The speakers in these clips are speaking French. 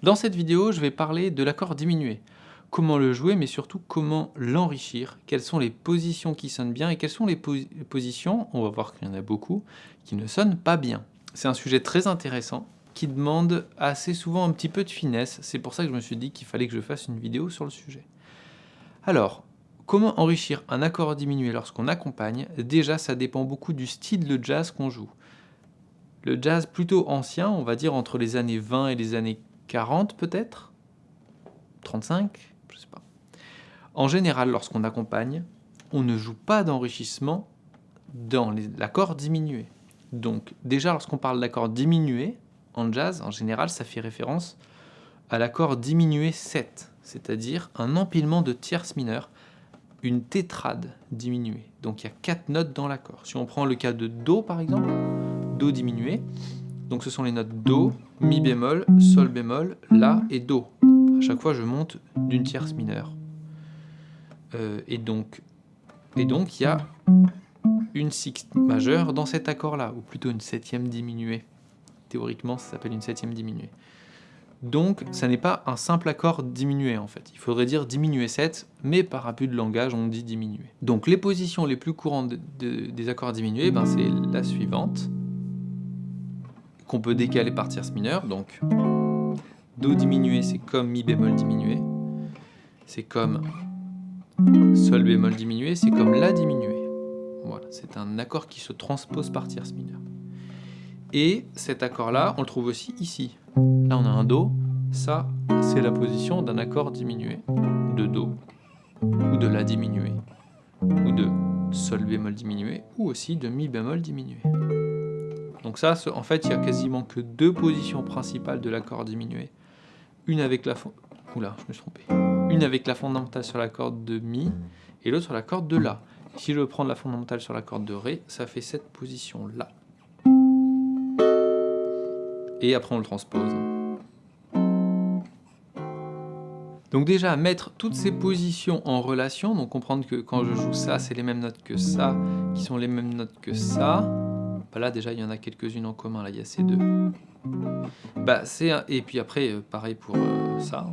Dans cette vidéo, je vais parler de l'accord diminué. Comment le jouer, mais surtout comment l'enrichir. Quelles sont les positions qui sonnent bien et quelles sont les, positions, on va voir qu'il y en a beaucoup, qui ne sonnent pas bien. C'est un sujet très intéressant qui demande assez souvent un petit peu de finesse. C'est pour ça que je me suis dit qu'il fallait que je fasse une vidéo sur le sujet. Alors, comment enrichir un accord diminué lorsqu'on accompagne? Déjà, ça dépend beaucoup du style de jazz qu'on joue. Le jazz plutôt ancien, on va dire entre les années 20 et les années 40 peut-être? 35 Je sais pas. En général, lorsqu'on accompagne, on ne joue pas d'enrichissement dans l'accord diminué. Donc déjà, lorsqu'on parle d'accord diminué, en jazz, en général, ça fait référence à l'accord diminué 7, c'est-à-dire un empilement de tierces mineures, une tétrade diminuée. Donc il y a quatre notes dans l'accord. Si on prend le cas de Do par exemple, Do diminué, donc ce sont les notes Do, Mi bémol, Sol bémol, La et Do. À chaque fois je monte d'une tierce mineure. Euh, et donc il y a une sixte majeure dans cet accord-là, ou plutôt une septième diminuée. Théoriquement, ça s'appelle une septième diminuée. Donc, ça n'est pas un simple accord diminué en fait. Il faudrait dire diminué 7, mais par abus de langage, on dit diminué. Donc, les positions les plus courantes des accords diminués, ben, c'est la suivante qu'on peut décaler par tierce mineure. Donc, Do diminué, c'est comme Mi bémol diminué. C'est comme Sol bémol diminué, c'est comme La diminué. Voilà, c'est un accord qui se transpose par tierce mineure. Et cet accord-là, on le trouve aussi ici. Là, on a un Do. Ça, c'est la position d'un accord diminué de Do, ou de La diminué, ou de Sol bémol diminué, ou aussi de Mi bémol diminué. Donc ça, en fait, il y a quasiment que deux positions principales de l'accord diminué. Une avec la je me suis trompé. Une avec la fondamentale sur la corde de Mi et l'autre sur la corde de La. Si je prends la fondamentale sur la corde de Ré, ça fait cette position-là. Et après on le transpose. Donc déjà, mettre toutes ces positions en relation, donc comprendre que quand je joue ça, c'est les mêmes notes que ça, qui sont les mêmes notes que ça, là, déjà, il y en a quelques-unes en commun. Là, il y a ces deux. Bah, Et puis après, euh, pareil pour euh, ça.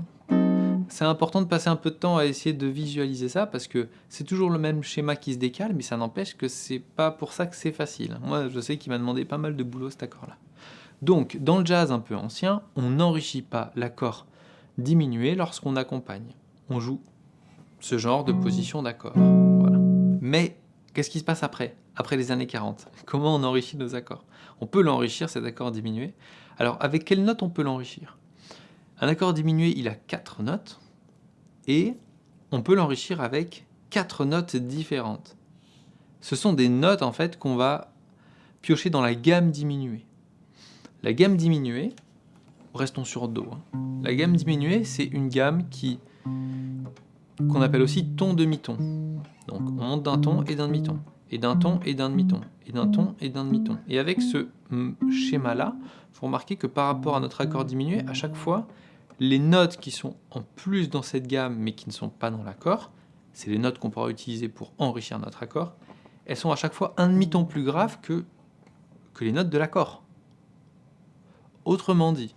C'est important de passer un peu de temps à essayer de visualiser ça parce que c'est toujours le même schéma qui se décale, mais ça n'empêche que c'est pas pour ça que c'est facile. Moi, je sais qu'il m'a demandé pas mal de boulot cet accord-là. Donc, dans le jazz un peu ancien, on n'enrichit pas l'accord diminué lorsqu'on accompagne. On joue ce genre de position d'accord. Mais qu'est-ce qui se passe après après les années 40. Comment on enrichit nos accords? On peut l'enrichir, cet accord diminué. Alors, avec quelle note on peut l'enrichir? Un accord diminué, il a quatre notes, et on peut l'enrichir avec quatre notes différentes. Ce sont des notes, en fait, qu'on va piocher dans la gamme diminuée. La gamme diminuée, restons sur Do, hein. la gamme diminuée, c'est une gamme qui qu'on appelle aussi ton demi-ton. Donc, on monte d'un ton et d'un demi-ton et d'un ton et d'un demi-ton, et d'un ton et d'un demi-ton. Et avec ce schéma-là, il faut remarquer que par rapport à notre accord diminué, à chaque fois, les notes qui sont en plus dans cette gamme, mais qui ne sont pas dans l'accord, c'est les notes qu'on pourra utiliser pour enrichir notre accord, elles sont à chaque fois un demi-ton plus grave que les notes de l'accord. Autrement dit,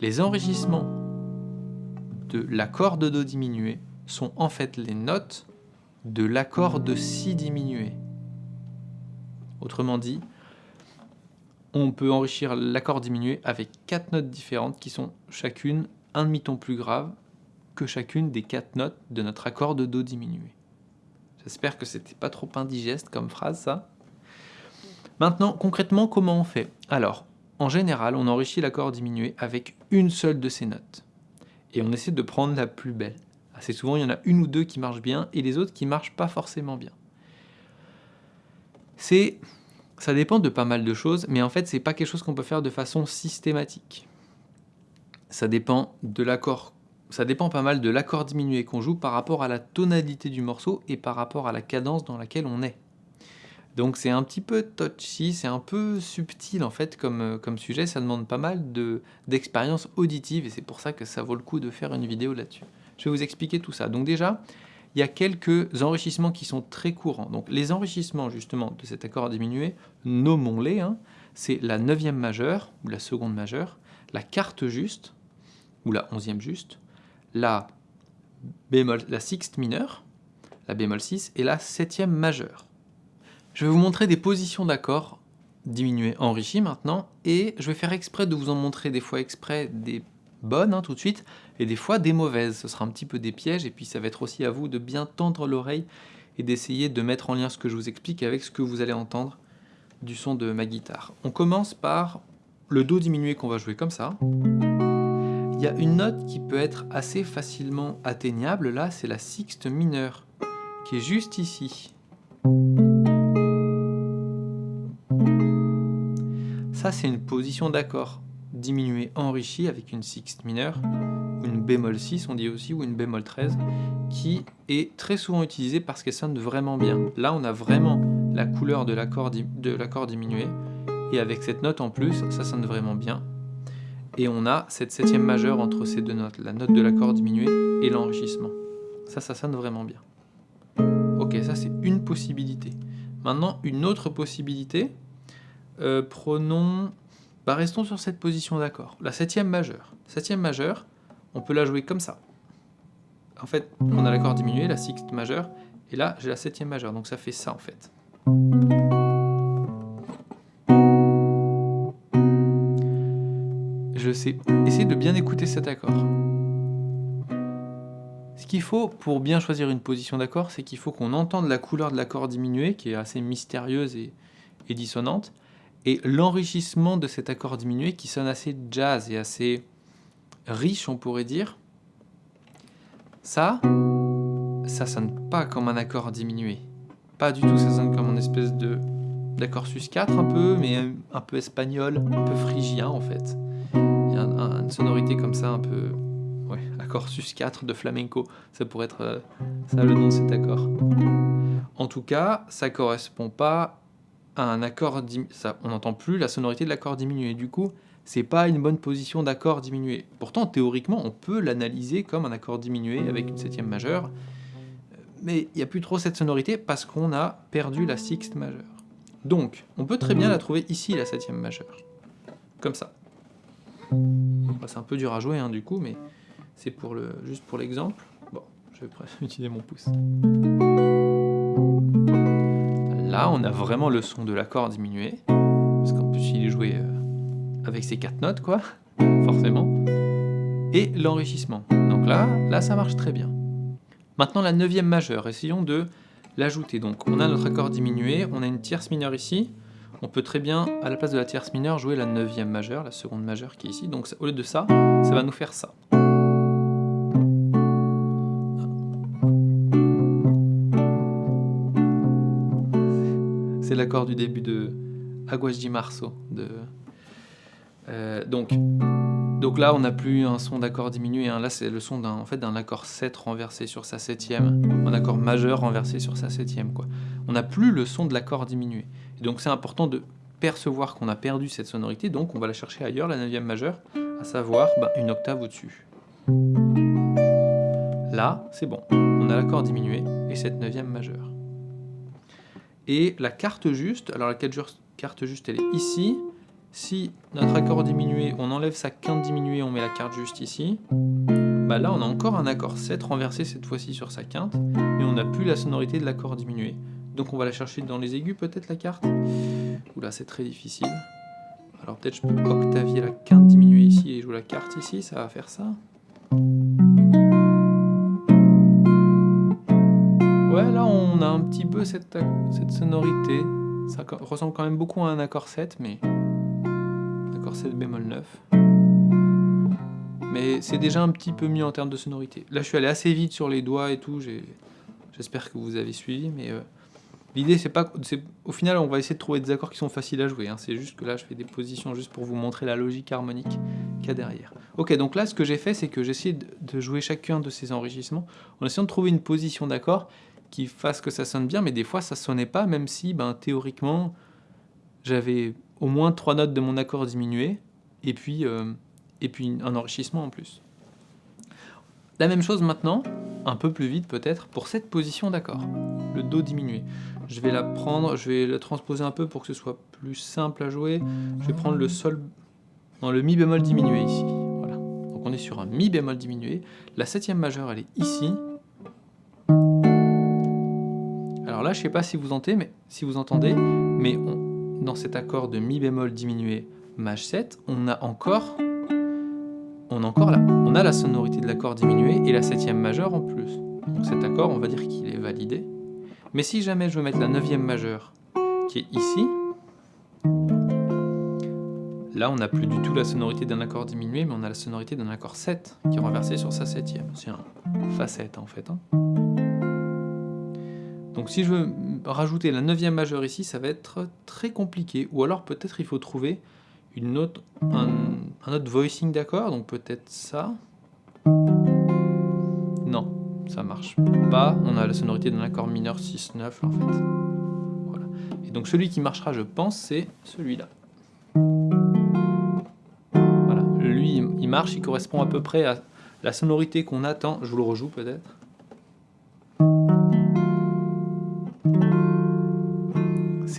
les enrichissements de l'accord de Do diminué sont en fait les notes de l'accord de Si diminué. Autrement dit, on peut enrichir l'accord diminué avec quatre notes différentes qui sont chacune un demi-ton plus grave que chacune des quatre notes de notre accord de Do diminué. J'espère que c'était pas trop indigeste comme phrase ça. Maintenant, concrètement, comment on fait? Alors, en général, on enrichit l'accord diminué avec une seule de ces notes. Et on essaie de prendre la plus belle. Assez souvent, il y en a une ou deux qui marchent bien et les autres qui marchent pas forcément bien. C'est, ça dépend de pas mal de choses, mais en fait, c'est pas quelque chose qu'on peut faire de façon systématique. Ça dépend de l'accord ça dépend pas mal de l'accord diminué qu'on joue par rapport à la tonalité du morceau et par rapport à la cadence dans laquelle on est. Donc c'est un petit peu touchy, c'est un peu subtil en fait comme, euh, comme sujet, ça demande pas mal d'expérience auditive et c'est pour ça que ça vaut le coup de faire une vidéo là-dessus. Je vais vous expliquer tout ça. Donc déjà, il y a quelques enrichissements qui sont très courants. Donc les enrichissements justement de cet accord diminué, nommons-les, hein. c'est la neuvième majeure, ou la seconde majeure, la quarte juste, ou la onzième juste, la bémol, la sixte mineure, la bémol 6 et la septième majeure. Je vais vous montrer des positions d'accords diminuées enrichies maintenant, et je vais faire exprès de vous en montrer des fois exprès des bonnes hein, tout de suite, et des fois des mauvaises. Ce sera un petit peu des pièges, et puis ça va être aussi à vous de bien tendre l'oreille et d'essayer de mettre en lien ce que je vous explique avec ce que vous allez entendre du son de ma guitare. On commence par le Do diminué qu'on va jouer comme ça. Il y a une note qui peut être assez facilement atteignable, là c'est la sixte mineure, qui est juste ici. Ça c'est une position d'accord diminuée enrichie avec une sixte mineure, une bémol 6 on dit aussi, ou une bémol 13, qui est très souvent utilisée parce qu'elle sonne vraiment bien. Là on a vraiment la couleur de l'accord diminué, et avec cette note en plus, ça sonne vraiment bien. Et on a cette septième majeure entre ces deux notes, la note de l'accord diminué et l'enrichissement. Ça, ça sonne vraiment bien. Ok, ça c'est une possibilité. Maintenant, une autre possibilité, euh, prenons... Bah, restons sur cette position d'accord. La septième majeure. Septième majeure, on peut la jouer comme ça. En fait, on a l'accord diminué, la sixte majeure, et là, j'ai la septième majeure, donc ça fait ça en fait. Je sais, essayez de bien écouter cet accord. Ce qu'il faut pour bien choisir une position d'accord, c'est qu'il faut qu'on entende la couleur de l'accord diminué, qui est assez mystérieuse et dissonante, et l'enrichissement de cet accord diminué qui sonne assez jazz et assez riche, on pourrait dire. Ça, ça sonne pas comme un accord diminué. Pas du tout, ça sonne comme une espèce de d'accord sus 4 un peu, mais un peu espagnol, un peu phrygien en fait. Il y a une sonorité comme ça un peu... Ouais, accord sus 4 de flamenco, ça pourrait être euh, ça le nom de cet accord. En tout cas, ça correspond pas un accord, on n'entend plus la sonorité de l'accord diminué. Du coup, c'est pas une bonne position d'accord diminué. Pourtant, théoriquement, on peut l'analyser comme un accord diminué avec une septième majeure, mais il n'y a plus trop cette sonorité parce qu'on a perdu la sixte majeure. Donc, on peut très bien la trouver ici, la septième majeure. Comme ça. c'est un peu dur à jouer, hein, du coup, mais c'est pour le, juste pour l'exemple. Bon, je vais utiliser mon pouce. Là, on a vraiment le son de l'accord diminué, parce qu'en plus, il est joué euh, avec ses quatre notes, quoi, forcément. Et l'enrichissement. Donc là, là, ça marche très bien. Maintenant, la neuvième majeure, essayons de l'ajouter. Donc, on a notre accord diminué, on a une tierce mineure ici. On peut très bien, à la place de la tierce mineure, jouer la neuvième majeure, la seconde majeure qui est ici. Donc, au lieu de ça, ça va nous faire ça. L'accord du début de Aguas de Marceau. De, euh, donc, donc là, on n'a plus un son d'accord diminué. Hein. Là, c'est le son d'un en fait, accord 7 renversé sur sa septième, un accord majeur renversé sur sa septième. Quoi. On n'a plus le son de l'accord diminué. Et donc c'est important de percevoir qu'on a perdu cette sonorité, donc on va la chercher ailleurs, la neuvième majeure, à savoir bah, une octave au-dessus. Là, c'est bon, on a l'accord diminué et cette neuvième majeure. Et la carte juste, alors la carte juste elle est ici. Si notre accord diminué, on enlève sa quinte diminuée, on met la carte juste ici. Bah là on a encore un accord 7 renversé cette fois-ci sur sa quinte, mais on n'a plus la sonorité de l'accord diminué. Donc on va la chercher dans les aigus peut-être la carte? Oula c'est très difficile. Alors peut-être je peux octavier la quinte diminuée ici et jouer la carte ici, ça va faire ça. On a un petit peu cette, sonorité. Ça ressemble quand même beaucoup à un accord 7, mais... Accord 7 bémol 9. Mais c'est déjà un petit peu mieux en termes de sonorité. Là je suis allé assez vite sur les doigts et tout, j'espère que vous avez suivi, mais... Euh, l'idée, c'est pas... Au final, on va essayer de trouver des accords qui sont faciles à jouer. Hein. C'est juste que là, je fais des positions juste pour vous montrer la logique harmonique qu'il y a derrière. Ok, donc là, ce que j'ai fait, c'est que j'ai essayé de jouer chacun de ces enrichissements en essayant de trouver une position d'accord qui fasse que ça sonne bien, mais des fois ça sonnait pas, même si ben, théoriquement j'avais au moins trois notes de mon accord diminué, et puis, euh, et puis un enrichissement en plus. La même chose maintenant, un peu plus vite peut-être, pour cette position d'accord, le Do diminué. Je vais la prendre, je vais la transposer un peu pour que ce soit plus simple à jouer. Je vais prendre le Sol, dans le Mi bémol diminué ici. Voilà. Donc on on est sur un Mi bémol diminué. La septième majeure, elle est ici. Là, je ne sais pas si vous entendez, mais, si vous entendez, mais dans cet accord de Mi bémol diminué Maj 7, on a encore, on encore la, on a la sonorité de l'accord diminué et la septième majeure en plus. Donc cet accord, on va dire qu'il est validé. Mais si jamais je veux mettre la neuvième majeure, qui est ici, là on n'a plus du tout la sonorité d'un accord diminué, mais on a la sonorité d'un accord 7 qui est renversé sur sa septième. C'est un Fa7 en fait. Hein. Donc si je veux rajouter la neuvième majeure ici, ça va être très compliqué. Ou alors peut-être il faut trouver une autre, un, autre voicing d'accord, donc peut-être ça. Non, ça marche pas. On a la sonorité d'un accord mineur 6-9 en fait. Voilà. Et donc celui qui marchera, je pense, c'est celui-là. Voilà, lui il marche, il correspond à peu près à la sonorité qu'on attend. Je vous le rejoue peut-être.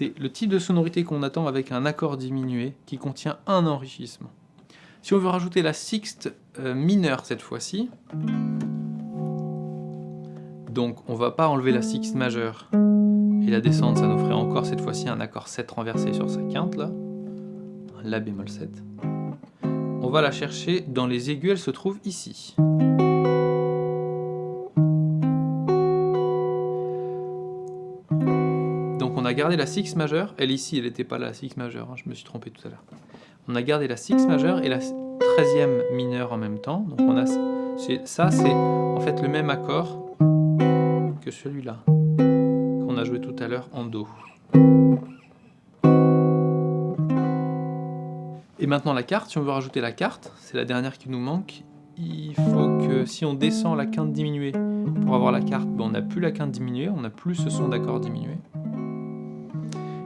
C'est le type de sonorité qu'on attend avec un accord diminué qui contient un enrichissement. Si on veut rajouter la sixte euh, mineure cette fois-ci, donc on va pas enlever la sixte majeure et la descendre, ça nous ferait encore cette fois-ci un accord 7 renversé sur sa quinte là, un La bémol 7. On va la chercher dans les aigus, elle se trouve ici. A gardé la 6 majeure, elle ici, elle n'était pas la 6 majeure, hein, je me suis trompé tout à l'heure. On a gardé la 6 majeure et la 13e mineure en même temps, donc on a ça c'est en fait le même accord que celui-là, qu'on a joué tout à l'heure en Do. Et maintenant la carte, si on veut rajouter la carte, c'est la dernière qui nous manque, il faut que si on descend la quinte diminuée pour avoir la carte, ben, on n'a plus la quinte diminuée, on n'a plus ce son d'accord diminué.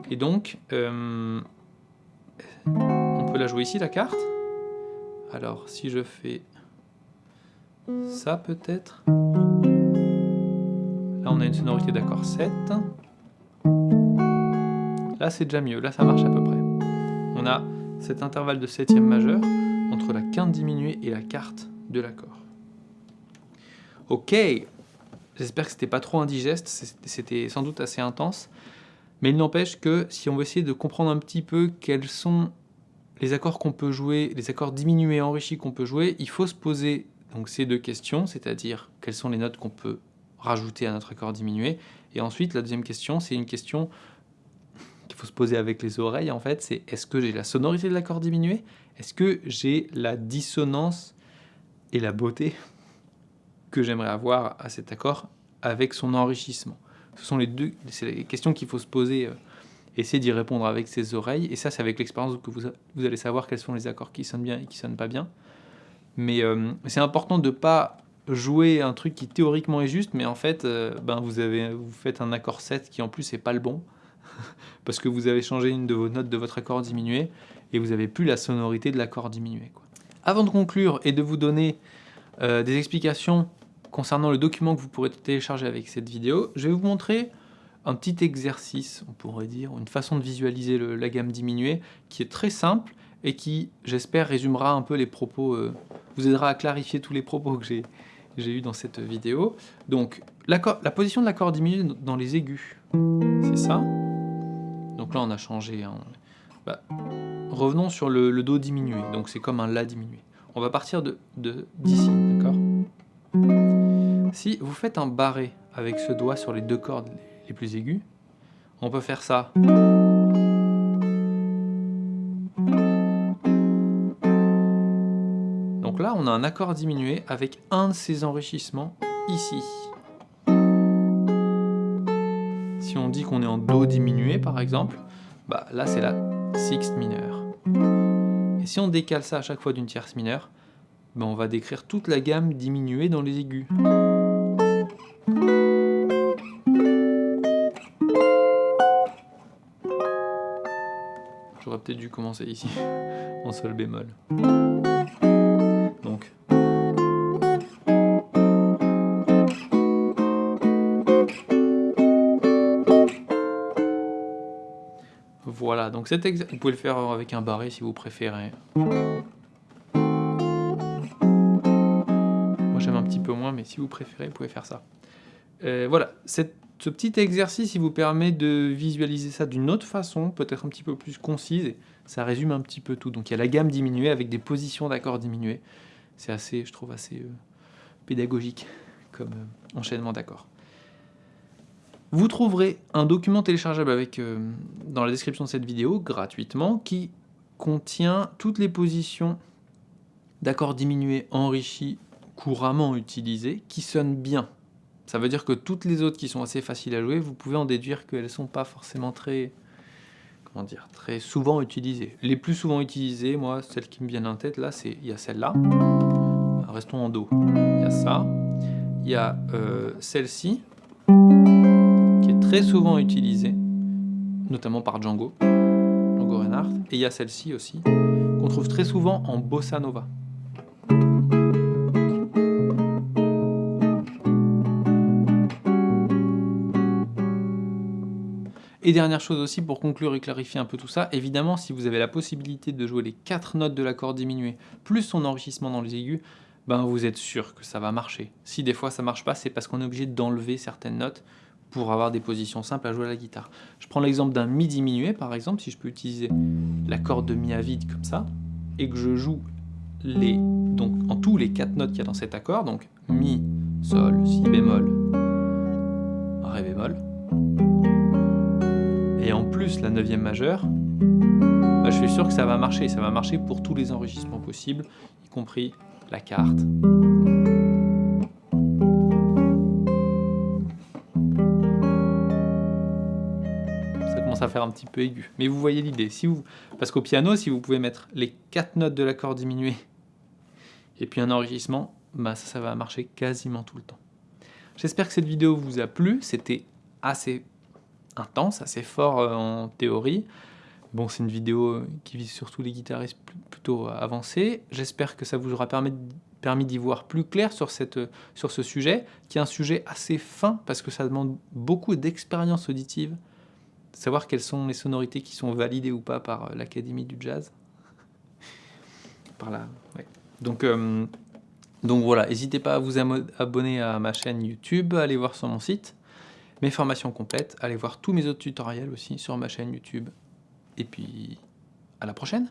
Et donc, euh, on peut la jouer ici, la carte? Alors, si je fais ça, peut-être? Là, on a une sonorité d'accord 7. Là, c'est déjà mieux. Là, ça marche à peu près. On a cet intervalle de septième majeur entre la quinte diminuée et la carte de l'accord. Ok, j'espère que c'était pas trop indigeste, c'était sans doute assez intense. Mais il n'empêche que si on veut essayer de comprendre un petit peu quels sont les accords qu'on peut jouer, les accords diminués et enrichis qu'on peut jouer, il faut se poser donc ces deux questions, c'est-à-dire quelles sont les notes qu'on peut rajouter à notre accord diminué. Et ensuite, la deuxième question, c'est une question qu'il faut se poser avec les oreilles, en fait, c'est est-ce que j'ai la sonorité de l'accord diminué? Est-ce que j'ai la dissonance et la beauté que j'aimerais avoir à cet accord avec son enrichissement? Ce sont les deux les questions qu'il faut se poser, euh, essayer d'y répondre avec ses oreilles. Et ça, c'est avec l'expérience que vous, vous, allez savoir quels sont les accords qui sonnent bien et qui sonnent pas bien. Mais euh, c'est important de pas jouer un truc qui théoriquement est juste, mais en fait, euh, ben vous, avez, vous faites un accord 7 qui en plus n'est pas le bon, parce que vous avez changé une de vos notes de votre accord diminué, et vous n'avez plus la sonorité de l'accord diminué. Avant de conclure et de vous donner des explications concernant le document que vous pourrez télécharger avec cette vidéo, je vais vous montrer un petit exercice, on pourrait dire, une façon de visualiser la gamme diminuée qui est très simple et qui, j'espère, résumera un peu les propos, euh, vous aidera à clarifier tous les propos que j'ai eu dans cette vidéo. Donc, la position de l'accord diminué dans les aigus, c'est ça? Donc là, on a changé. Bah, revenons sur le, Do diminué, donc c'est comme un La diminué. On va partir de d'ici, si vous faites un barré avec ce doigt sur les deux cordes les plus aiguës, on peut faire ça. Donc là, on a un accord diminué avec un de ces enrichissements ici. Si on dit qu'on est en Do diminué, par exemple, bah là c'est la sixte mineure. Et si on décale ça à chaque fois d'une tierce mineure, ben, on va décrire toute la gamme diminuée dans les aigus. Dû commencer ici, en sol bémol. Donc. Voilà, donc cet vous pouvez le faire avec un barré si vous préférez. j'aime un petit peu moins, mais si vous préférez, vous pouvez faire ça. Euh, voilà, ce petit exercice, il vous permet de visualiser ça d'une autre façon, peut-être un petit peu plus concise, et ça résume un petit peu tout. Donc il y a la gamme diminuée avec des positions d'accords diminués. C'est assez, je trouve, assez euh, pédagogique comme euh, enchaînement d'accords. Vous trouverez un document téléchargeable avec, dans la description de cette vidéo, gratuitement, qui contient toutes les positions d'accords diminués enrichis couramment utilisés qui sonnent bien. Ça veut dire que toutes les autres qui sont assez faciles à jouer, vous pouvez en déduire qu'elles ne sont pas forcément très, comment dire, très souvent utilisées. Les plus souvent utilisées, moi, celles qui me viennent en tête, là, c'est il y a celle-là. Restons en Do. Il y a ça. Il y a euh, celle-ci, qui est très souvent utilisée, notamment par Django, Django Reinhardt. Et il y a celle-ci aussi, qu'on trouve très souvent en bossa nova. Et dernière chose aussi, pour conclure et clarifier un peu tout ça, évidemment, si vous avez la possibilité de jouer les quatre notes de l'accord diminué, plus son enrichissement dans les aigus, ben vous êtes sûr que ça va marcher. Si des fois ça marche pas, c'est parce qu'on est obligé d'enlever certaines notes pour avoir des positions simples à jouer à la guitare. Je prends l'exemple d'un Mi diminué, par exemple, si je peux utiliser l'accord de Mi à vide comme ça, et que je joue donc, en tous les quatre notes qu'il y a dans cet accord, donc Mi, Sol, Si bémol, Ré bémol, et en plus la neuvième majeure, bah, je suis sûr que ça va marcher. Ça va marcher pour tous les enrichissements possibles, y compris la carte. Ça commence à faire un petit peu aigu. Mais vous voyez l'idée. Si vous... Parce qu'au piano, si vous pouvez mettre les quatre notes de l'accord diminué et puis un enrichissement, bah ça, ça va marcher quasiment tout le temps. J'espère que cette vidéo vous a plu. C'était assez intense, assez fort euh, en théorie. Bon, c'est une vidéo qui vise surtout les guitaristes plutôt avancés. J'espère que ça vous aura permis, d'y voir plus clair sur ce sujet, qui est un sujet assez fin, parce que ça demande beaucoup d'expérience auditive. Savoir quelles sont les sonorités qui sont validées ou pas par euh, l'Académie du Jazz. par là, Donc, euh, donc voilà, n'hésitez pas à vous abonner à ma chaîne YouTube, à aller voir sur mon site mes formations complètes, allez voir tous mes autres tutoriels aussi sur ma chaîne YouTube. Et puis, à la prochaine